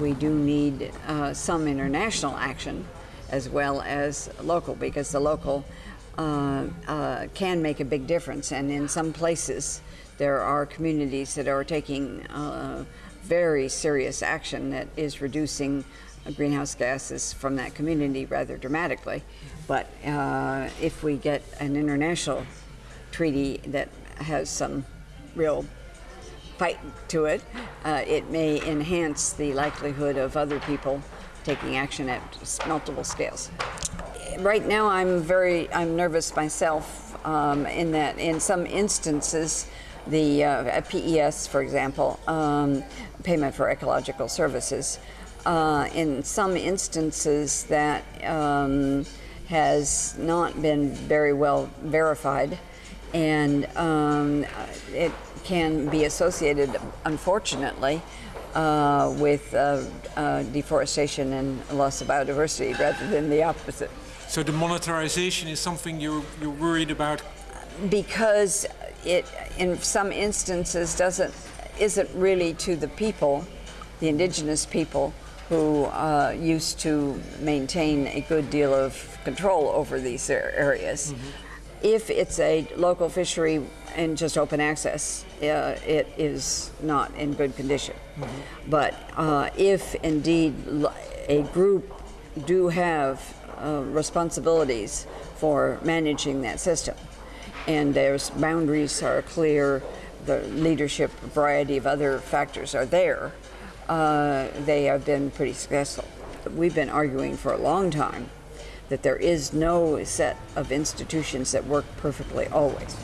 we do need uh, some international action as well as local because the local uh, uh, can make a big difference. And in some places, there are communities that are taking uh, very serious action that is reducing greenhouse gases from that community rather dramatically. But uh, if we get an international treaty that has some real fight to it, uh, it may enhance the likelihood of other people taking action at multiple scales. Right now, I'm very I'm nervous myself um, in that in some instances, the uh, PES, for example, um, payment for ecological services, uh, in some instances that um, has not been very well verified and um, it can be associated, unfortunately, uh, with uh, uh, deforestation and loss of biodiversity rather than the opposite. So the monetarization is something you're, you're worried about? Because it, in some instances, doesn't isn't really to the people, the indigenous people, who uh, used to maintain a good deal of control over these areas. Mm -hmm if it's a local fishery and just open access, uh, it is not in good condition. Mm -hmm. But uh, if indeed a group do have uh, responsibilities for managing that system, and their boundaries are clear, the leadership, variety of other factors are there, uh, they have been pretty successful. We've been arguing for a long time that there is no set of institutions that work perfectly always.